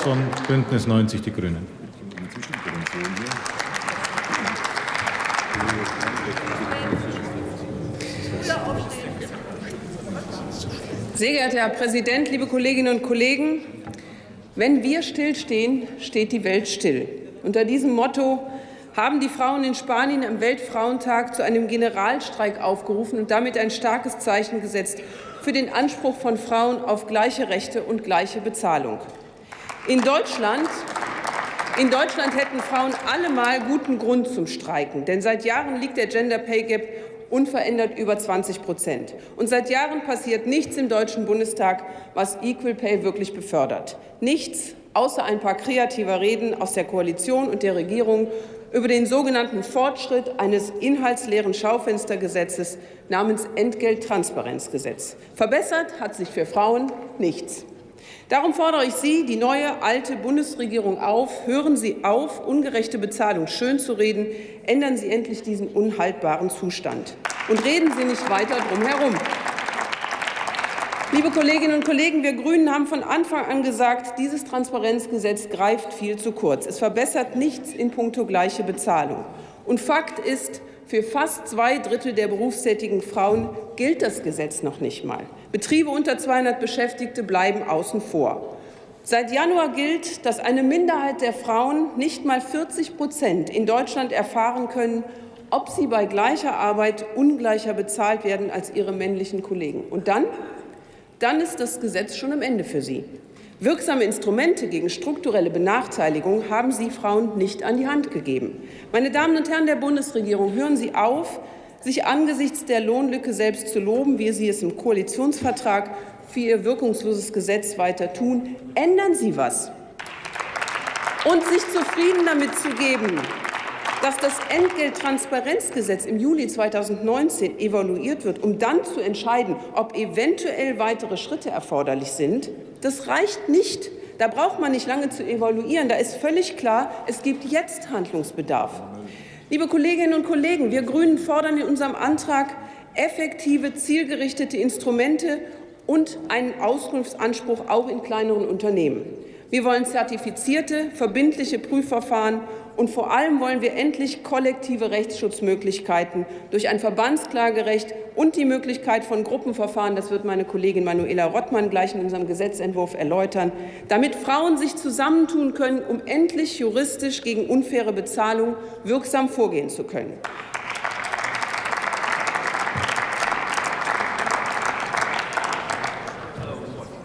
von Bündnis 90 Die Grünen. Sehr geehrter Herr Präsident, liebe Kolleginnen und Kollegen! Wenn wir stillstehen, steht die Welt still. Unter diesem Motto haben die Frauen in Spanien am Weltfrauentag zu einem Generalstreik aufgerufen und damit ein starkes Zeichen gesetzt für den Anspruch von Frauen auf gleiche Rechte und gleiche Bezahlung. In Deutschland in Deutschland hätten Frauen allemal guten Grund zum Streiken, denn seit Jahren liegt der Gender Pay Gap unverändert über 20 Prozent. Und seit Jahren passiert nichts im Deutschen Bundestag, was Equal Pay wirklich befördert. Nichts außer ein paar kreativer Reden aus der Koalition und der Regierung über den sogenannten Fortschritt eines inhaltsleeren Schaufenstergesetzes namens Entgelttransparenzgesetz. Verbessert hat sich für Frauen nichts. Darum fordere ich Sie, die neue alte Bundesregierung auf, hören Sie auf, ungerechte Bezahlung schönzureden, ändern Sie endlich diesen unhaltbaren Zustand und reden Sie nicht weiter drum herum. Liebe Kolleginnen und Kollegen, wir Grünen haben von Anfang an gesagt, dieses Transparenzgesetz greift viel zu kurz. Es verbessert nichts in puncto gleiche Bezahlung. Und Fakt ist, für fast zwei Drittel der berufstätigen Frauen gilt das Gesetz noch nicht mal. Betriebe unter 200 Beschäftigte bleiben außen vor. Seit Januar gilt, dass eine Minderheit der Frauen, nicht mal 40 Prozent, in Deutschland erfahren können, ob sie bei gleicher Arbeit ungleicher bezahlt werden als ihre männlichen Kollegen. Und dann dann ist das Gesetz schon am Ende für Sie. Wirksame Instrumente gegen strukturelle Benachteiligung haben Sie Frauen nicht an die Hand gegeben. Meine Damen und Herren der Bundesregierung, hören Sie auf, sich angesichts der Lohnlücke selbst zu loben, wie Sie es im Koalitionsvertrag für Ihr wirkungsloses Gesetz weiter tun. Ändern Sie was. Und sich zufrieden damit zu geben, dass das Entgelttransparenzgesetz im Juli 2019 evaluiert wird, um dann zu entscheiden, ob eventuell weitere Schritte erforderlich sind, das reicht nicht. Da braucht man nicht lange zu evaluieren. Da ist völlig klar, es gibt jetzt Handlungsbedarf. Liebe Kolleginnen und Kollegen, wir Grünen fordern in unserem Antrag effektive, zielgerichtete Instrumente und einen Auskunftsanspruch auch in kleineren Unternehmen. Wir wollen zertifizierte, verbindliche Prüfverfahren und vor allem wollen wir endlich kollektive Rechtsschutzmöglichkeiten durch ein Verbandsklagerecht und die Möglichkeit von Gruppenverfahren, das wird meine Kollegin Manuela Rottmann gleich in unserem Gesetzentwurf erläutern, damit Frauen sich zusammentun können, um endlich juristisch gegen unfaire Bezahlung wirksam vorgehen zu können.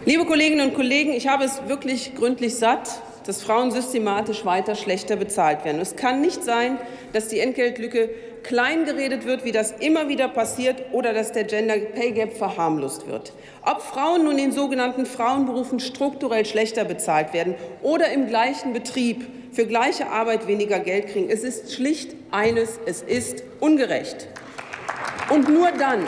Liebe Kolleginnen und Kollegen, ich habe es wirklich gründlich satt, dass Frauen systematisch weiter schlechter bezahlt werden. Es kann nicht sein, dass die Entgeltlücke kleingeredet wird, wie das immer wieder passiert, oder dass der Gender Pay Gap verharmlost wird. Ob Frauen nun in sogenannten Frauenberufen strukturell schlechter bezahlt werden oder im gleichen Betrieb für gleiche Arbeit weniger Geld kriegen, es ist schlicht eines, es ist ungerecht. Und nur dann,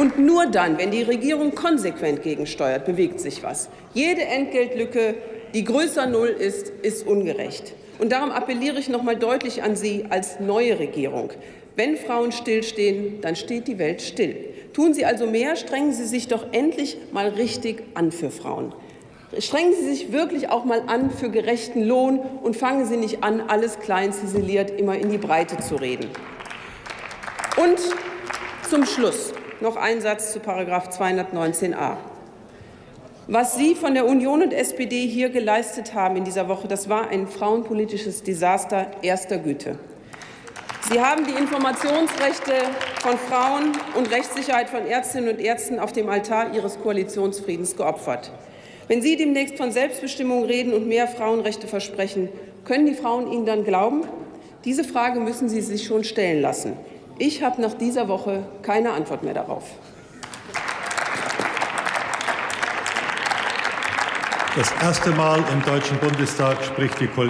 und nur dann, wenn die Regierung konsequent gegensteuert, bewegt sich was. Jede Entgeltlücke, die größer Null ist, ist ungerecht. Und darum appelliere ich noch mal deutlich an Sie als neue Regierung. Wenn Frauen stillstehen, dann steht die Welt still. Tun Sie also mehr, strengen Sie sich doch endlich mal richtig an für Frauen. Strengen Sie sich wirklich auch mal an für gerechten Lohn und fangen Sie nicht an, alles klein ziseliert immer in die Breite zu reden. Und zum Schluss noch ein Satz zu § 219a. Was Sie von der Union und SPD hier geleistet haben in dieser Woche, das war ein frauenpolitisches Desaster erster Güte. Sie haben die Informationsrechte von Frauen und Rechtssicherheit von Ärztinnen und Ärzten auf dem Altar Ihres Koalitionsfriedens geopfert. Wenn Sie demnächst von Selbstbestimmung reden und mehr Frauenrechte versprechen, können die Frauen Ihnen dann glauben? Diese Frage müssen Sie sich schon stellen lassen. Ich habe nach dieser Woche keine Antwort mehr darauf. Das erste Mal im Deutschen Bundestag spricht die Kollegin